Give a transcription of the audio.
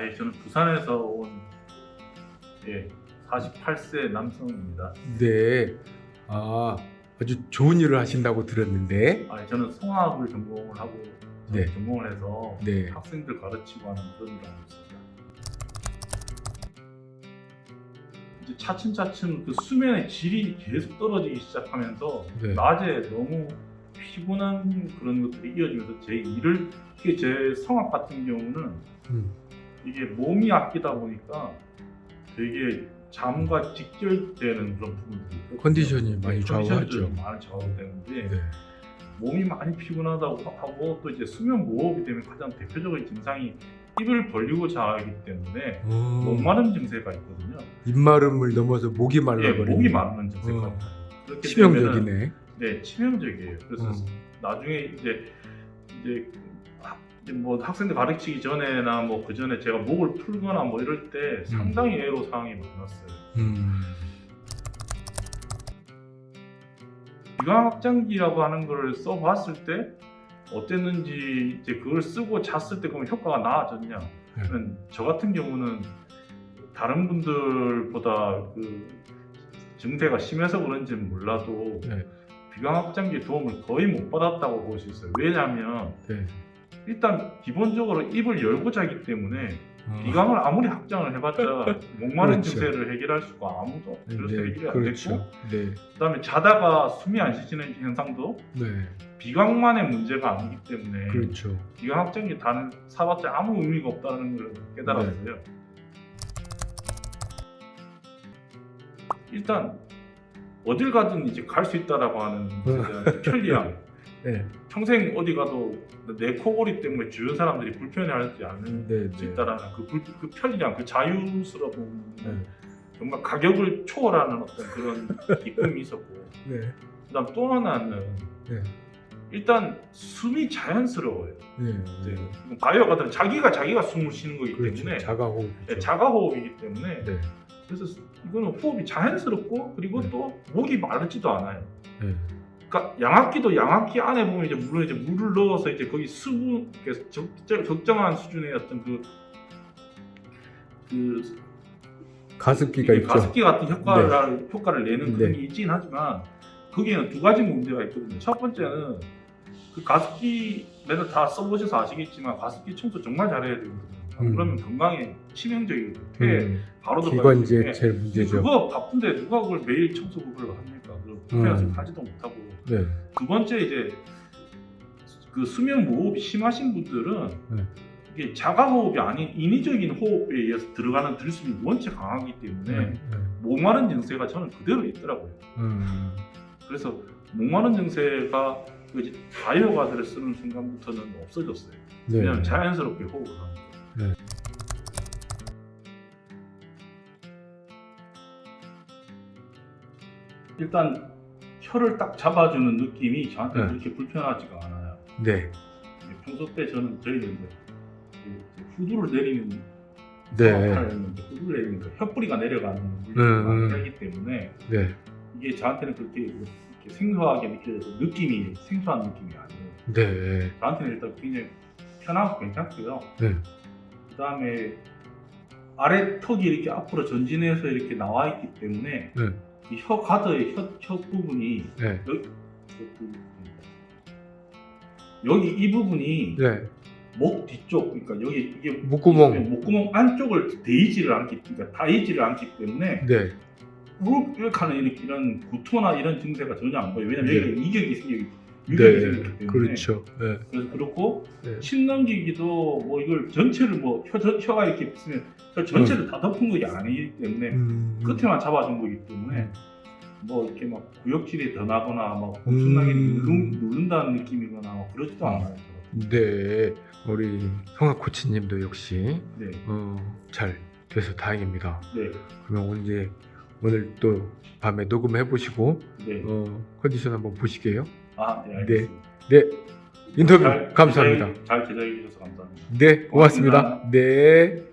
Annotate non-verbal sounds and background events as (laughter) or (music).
아, 예, 저는 부산에서 온 예, 48세 남성입니다. 네. 아, 아주 좋은 일을 하신다고 들었는데. 아, 저는 성악을 전공을 하고 네. 전공을 해서 네. 학생들 가르치고 하는 그런 일을 하고 있습니다. 이제 차츰차츰 그 수면의 질이 계속 떨어지기 시작하면서 네. 낮에 너무 피곤한 그런 것들이 이어지면서 제 일을 제 성악 같은 경우는 음. 이게 몸이 아끼다 보니까 되게 잠과 직결되는 그런 부분들이. 컨디션이 많이 컨디션이 좌우하죠. 좀 많이 좌우되는데 네. 몸이 많이 피곤하다고 하고 또 이제 수면 무호흡이 되면 가장 대표적인 증상이 입을 벌리고 자기 때문에 어, 목마름 증세가 있거든요. 입마름을 넘어서 목이 예, 말라버리는. 목이 마르는 증세가 때문에는 치명적이네. 네, 치명적이에요. 그래서 어. 나중에 이제 이제 뭐 학생들 가르치기 전에나 뭐 그 전에 제가 목을 풀거나 뭐 이럴 때 상당히 애로 사항이 많았어요. 음. 비강 확장기라고 하는 걸 써봤을 때 어땠는지 이제 그걸 쓰고 잤을 때 그러면 효과가 나아졌냐? 네. 저는 저 같은 경우는 다른 분들보다 그 증세가 심해서 그런지는 몰라도 네. 비강 확장기 도움을 거의 못 받았다고 볼 수 있어요. 왜냐하면 네. 일단 기본적으로 입을 열고 자기 때문에 어. 비강을 아무리 확장을 해봤자 (laughs) 목마른 그렇죠. 증세를 해결할 수가 아무도 그래서 해결이 안 그렇죠. 됐고 네. 그다음에 자다가 숨이 안 쉬지는 현상도 네. 비강만의 문제가 아니기 때문에 그렇죠. 비강 확장기 다는 사봤자 아무 의미가 없다는 걸 깨달았어요. 네. 일단 어딜 가든 이제 갈 수 있다라고 하는 (laughs) 편리함. 네. 평생 어디 가도 내 코골이 때문에 주변 사람들이 불편해하지 않을 네. 수 네. 있다라는 그, 불- 그 편리함, 그 자유스러움, 네. 정말 가격을 초월하는 어떤 그런 (laughs) 기쁨이 있었고, 네. 그다음 또 하나는 네. 일단 숨이 자연스러워요. 네. 이제 바이오가들은 자기가 자기가 숨을 쉬는 거기 그렇죠. 때문에 자가 호흡이죠. 네, 자가 호흡이기 때문에 네. 그래서 이거는 호흡이 자연스럽고 그리고 네. 또 목이 마르지도 않아요. 네. 그러니까 양압기도 양압기 안에 보면 이제 물론 이제 물을 넣어서 이제 거기 수분 그 적정, 적정한 수준의 어떤 그, 그 가습기가 있죠. 가습기 같은 효과를 효과를 내는 그런 네. 게 있긴 하지만 거기에는 두 가지 문제가 있거든요. 첫 번째는 그 가습기 맨날 다 써보셔서 아시겠지만 가습기 청소 정말 잘해야 되거든요. 음. 그러면 건강에 치명적이거든요. 폐에 음. 바로 들어가기 기관지에 때문에 제일 문제죠. 그거 바쁜데 누가 그걸 매일 청소 그걸 합니까? 그 불편해서 음. 하지도 못하고 네. 두 번째 이제 그 수면 무호흡이 심하신 분들은 네. 이게 자가호흡이 아닌 인위적인 호흡에 의해서 들어가는 들숨이 원체 강하기 때문에 네. 네. 목마른 증세가 저는 그대로 있더라고요. 음. 그래서 목마른 증세가 그 이제 바이오가드를 쓰는 순간부터는 없어졌어요. 네. 왜냐하면 자연스럽게 호흡을 하니까. 네. 일단 혀를 딱 잡아주는 느낌이 저한테 네. 그렇게 불편하지가 않아요. 네. 평소 때 저는 저희는 이제 그 후두를 내리는 네. 성악하는데 후두를 내리는 그 혀뿌리가 내려가는 물질을 음, 음. 하기 때문에 네. 이게 저한테는 그렇게 이렇게 생소하게 느껴져서 느낌이 생소한 느낌이 아니에요. 네. 저한테는 일단 굉장히 편하고 괜찮고요. 네. 그 다음에 아래 턱이 이렇게 앞으로 전진해서 이렇게 나와 있기 때문에 네. 이혀 가드의 혀, 혀 부분이 네. 여기, 여기 이 부분이 네. 목 뒤쪽 그러니까 여기 이게 목구멍. 목구멍 안쪽을 데이지를 않기 그러니까 닿이지를 않기 때문에 네. 이렇게 하는 이런 구토나 이런 증세가 전혀 안 보여요. 왜냐면 네. 여기가 이격이 생기기 네. 그렇죠. 네. 그래서 그렇고 네. 침 넘기기도 뭐 이걸 전체를 뭐 혀, 저- 혀가 이렇게 있으면 혀 전체를 다 덮은 것이 아니기 때문에 음. 끝에만 잡아준 거기 때문에 뭐 이렇게 막 구역질이 더 나거나 막 엄청나게 음. 누른, 누른다는 느낌이거나 뭐 그러지도 않아요. 네. 우리 성악 코치님도 역시 네, 어, 잘 돼서 다행입니다. 네, 그러면 오늘 오늘 또 밤에 녹음해 보시고 네. 어, 컨디션 한번 보시게요. 아, 네, 알겠습니다. 네. 인터뷰 잘 감사합니다. 제작해- 잘 제작해 주셔서 감사합니다. 네, 고맙습니다. 고맙습니다. 네.